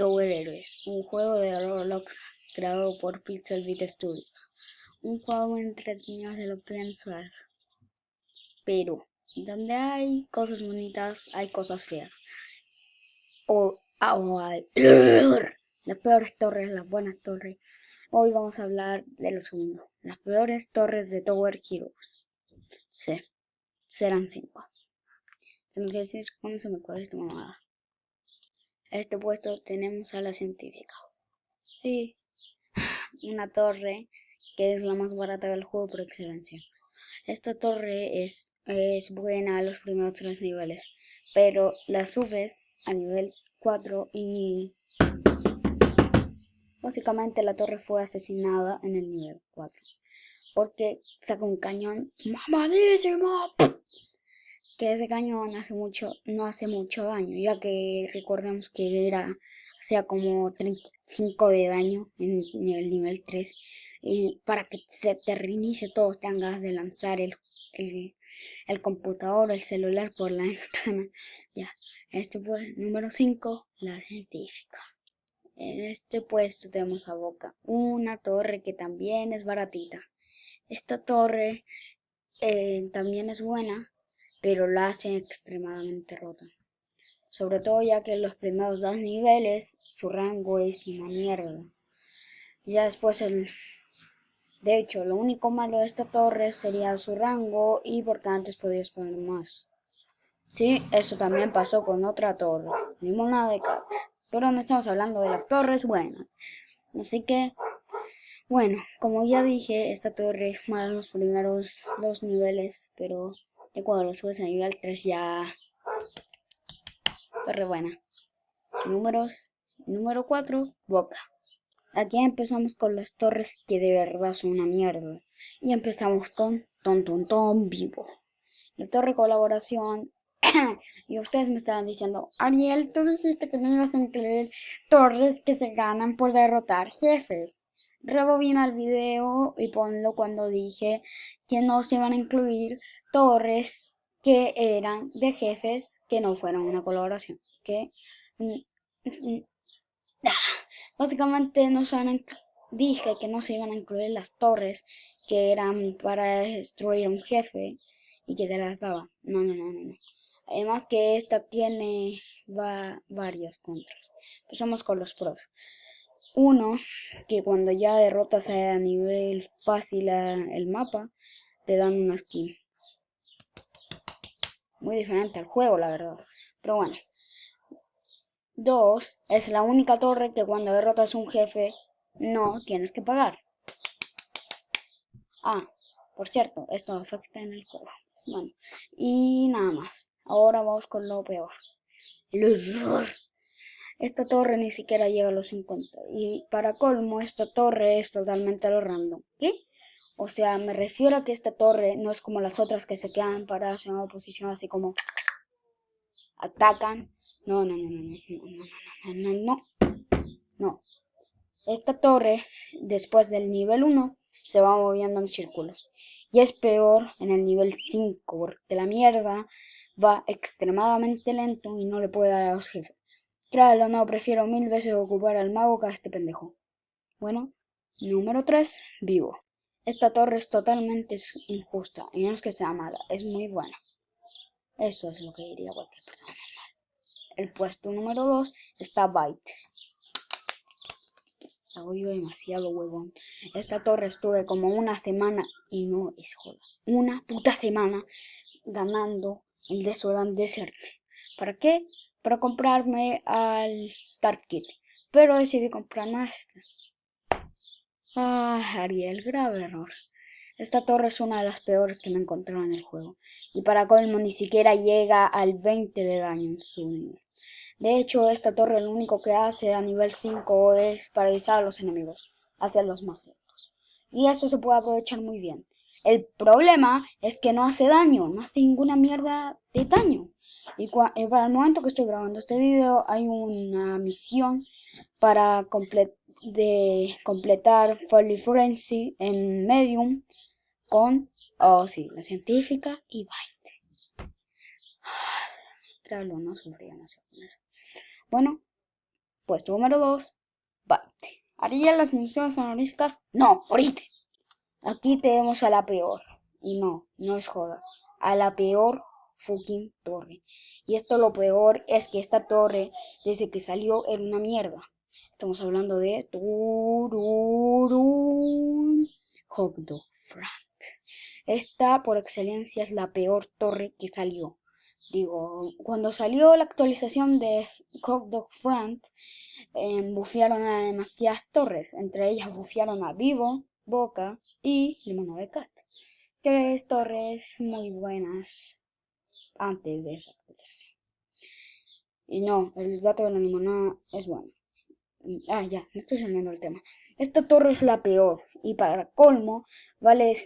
Tower Heroes, un juego de Roblox creado por Pixel Beat Studios. Un juego entretenido de lo piensas. Pero, donde hay cosas bonitas, hay cosas feas. O, o hay las peores torres, las buenas torres. Hoy vamos a hablar de lo segundo. Las peores torres de Tower Heroes. Sí, serán cinco. Tenemos que decir, comencemos con esta mamada. A este puesto tenemos a la científica. Sí, una torre que es la más barata del juego por excelencia. Esta torre es, es buena a los primeros tres niveles, pero la subes a nivel 4 y básicamente la torre fue asesinada en el nivel 4 porque saca un cañón mamadísimo que ese cañón hace mucho, no hace mucho daño, ya que recordemos que era, sea como 35 de daño en, el nivel 3. Y para que se te reinicie todo, tengas de lanzar el, el, computador, el celular por la ventana. Ya, este pues, número 5, la científica. En este puesto tenemos a Boca, una torre que también es baratita. Esta torre eh, también es buena, pero la hacen extremadamente rota. Sobre todo ya que en los primeros dos niveles su rango es una mierda. Ya después el... De hecho, lo único malo de esta torre sería su rango y porque antes podías poner más. Sí, eso también pasó con otra torre, Limona de Cat. Pero no estamos hablando de las torres buenas. Así que, bueno, como ya dije, esta torre es mala en los primeros dos niveles, pero y cuando lo subes a nivel 3 ya... Torre buena. Números. Número 4, Boca. Aquí empezamos con las torres que de verdad son una mierda. Y empezamos con Ton Ton Ton Vivo. La torre colaboración. y ustedes me estaban diciendo, Ariel, tú dijiste que no ibas a incluir torres que se ganan por derrotar jefes. Rebobina el video y ponlo cuando dije que no se iban a incluir torres que eran de jefes que no fueran una colaboración. Que mm, mm, básicamente no se dije que no se iban a incluir las torres que eran para destruir un jefe y que te las daba. No, no, no, no. Además que esta tiene va, varios contras. Empezamos con los pros. Uno, que cuando ya derrotas a nivel fácil el mapa, te dan una skin. Muy diferente al juego, la verdad. Pero bueno. Dos, es la única torre que cuando derrotas a un jefe no tienes que pagar. Ah, por cierto, esto afecta en el juego. Bueno, y nada más. Ahora vamos con lo peor. El horror. Esta torre ni siquiera llega a los 50. Y para colmo, esta torre es totalmente a lo random. ¿Qué? O sea, me refiero a que esta torre no es como las otras que se quedan paradas en una posición así como atacan. No, no, no, no, no, no, no, no, no. No. Esta torre, después del nivel 1, se va moviendo en círculos. Y es peor en el nivel 5, porque la mierda va extremadamente lento y no le puede dar a los jefes. Claro, no, prefiero mil veces ocupar al mago que a este pendejo. Bueno, número 3, vivo. Esta torre es totalmente injusta, y no es que sea mala, es muy buena. Eso es lo que diría cualquier persona normal. El puesto número 2 está Byte. La oigo demasiado huevón. Esta torre estuve como una semana, y no es joda, una puta semana ganando el Desolant Desert. ¿Para qué? Para comprarme al Tart Kit, pero decidí comprarme este. Ah, Ariel, grave error. Esta torre es una de las peores que me encontraron en el juego, y para colmo ni siquiera llega al 20 de daño en su nivel. De hecho, esta torre lo único que hace a nivel 5 es paralizar a los enemigos, hacerlos más lentos. Y eso se puede aprovechar muy bien. El problema es que no hace daño, no hace ninguna mierda de daño. Y, eh, para el momento que estoy grabando este video hay una misión para de completar Folly Frenzy en Medium con, oh sí, la científica y 20. Claro, no. Bueno, Puesto número 2, 20. ¿Haría las misiones honoríficas? No, ahorita. Aquí tenemos a la peor. Y no, no es joda. A la peor fucking torre. Y esto lo peor es que esta torre, desde que salió, era una mierda. Estamos hablando de Hot Frank. Esta, por excelencia, es la peor torre que salió. Digo, cuando salió la actualización de Dog Frank, eh, bufearon a demasiadas torres. Entre ellas bufearon a Vivo, Boca y Limonada de Cat. Tres torres muy buenas antes de esa actualización. Y no, el gato de la limonada es bueno. Ah, ya, me estoy saliendo el tema. Esta torre es la peor. Y para colmo, vale.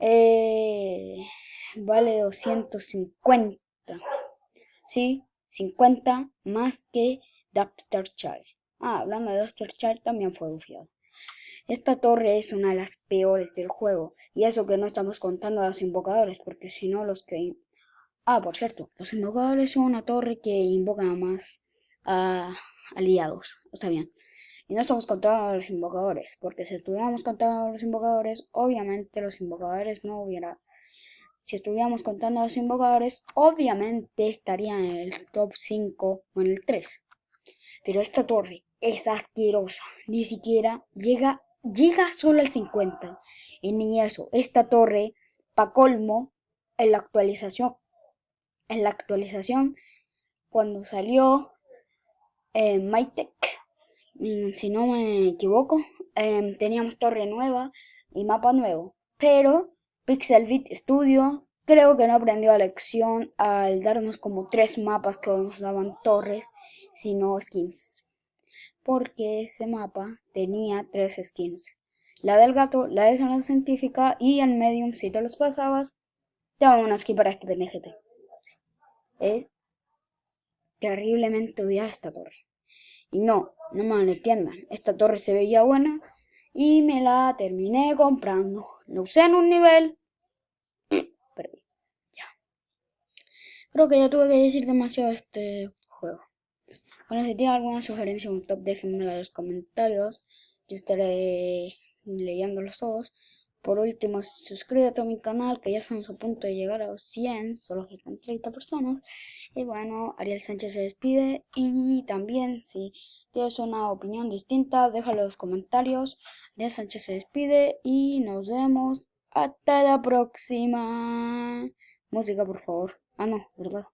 Eh, vale 250. Sí, 50 más que Dapster Child. Ah, hablando de Dapster Child, también fue bufiado. Esta torre es una de las peores del juego. Y eso que no estamos contando a los invocadores, porque si no los que Ah, por cierto, los invocadores son una torre que invoca más a aliados. Está bien. Y no estamos contando a los invocadores, porque si estuviéramos contando a los invocadores, obviamente los invocadores no hubiera... Si estuviéramos contando a los invocadores, obviamente estarían en el top 5 o en el 3. Pero esta torre es asquerosa. Ni siquiera llega, llega solo al 50. Y ni eso, esta torre, pa' colmo, en la actualización en la actualización cuando salió eh, MyTech, mm, si no me equivoco, em, teníamos torre nueva y mapa nuevo. Pero Pixelbit Studio creo que no aprendió la lección al darnos como tres mapas que nos daban torres, sino skins. Porque ese mapa tenía tres skins. La del gato, la de zona científica y en Medium, si te los pasabas, te daban skin para este pendejete. Es terriblemente odiada esta torre. Y no, no me entiendan, esta torre se veía buena y me la terminé comprando. Lo usé en un nivel, perdí. Ya. Creo que ya tuve que decir demasiado este. Bueno, si tienen alguna sugerencia o un top, déjenmelo en los comentarios. Yo estaré leyéndolos todos. Por último, suscríbete a mi canal, que ya estamos a punto de llegar a los 100, solo faltan 30 personas. Y bueno, Ariel Sánchez se despide. Y también, si tienes una opinión distinta, déjalo en los comentarios. Ariel Sánchez se despide y nos vemos hasta la próxima. Música, por favor. Ah, no, ¿verdad?